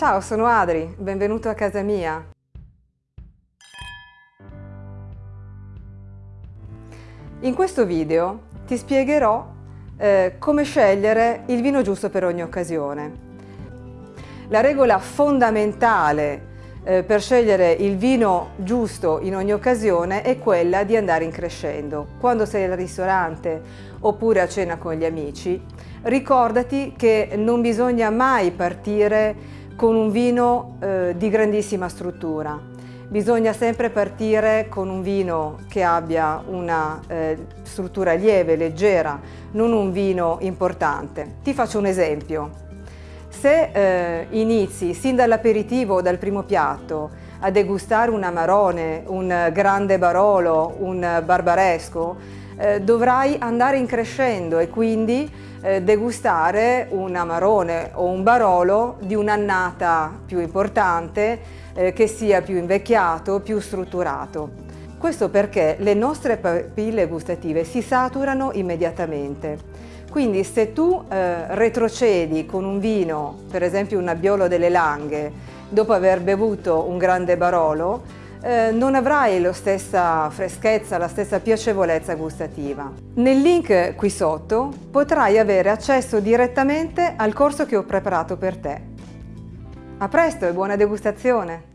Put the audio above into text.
Ciao, sono Adri, benvenuto a casa mia. In questo video ti spiegherò eh, come scegliere il vino giusto per ogni occasione. La regola fondamentale eh, per scegliere il vino giusto in ogni occasione è quella di andare in crescendo. Quando sei al ristorante oppure a cena con gli amici, ricordati che non bisogna mai partire con un vino eh, di grandissima struttura. Bisogna sempre partire con un vino che abbia una eh, struttura lieve, leggera, non un vino importante. Ti faccio un esempio. Se eh, inizi sin dall'aperitivo o dal primo piatto a degustare un amarone, un grande barolo, un barbaresco, eh, dovrai andare in crescendo e quindi eh, degustare un amarone o un barolo di un'annata più importante, eh, che sia più invecchiato, più strutturato. Questo perché le nostre papille gustative si saturano immediatamente quindi se tu eh, retrocedi con un vino, per esempio un Nebbiolo delle Langhe, dopo aver bevuto un grande Barolo, eh, non avrai la stessa freschezza, la stessa piacevolezza gustativa. Nel link qui sotto potrai avere accesso direttamente al corso che ho preparato per te. A presto e buona degustazione!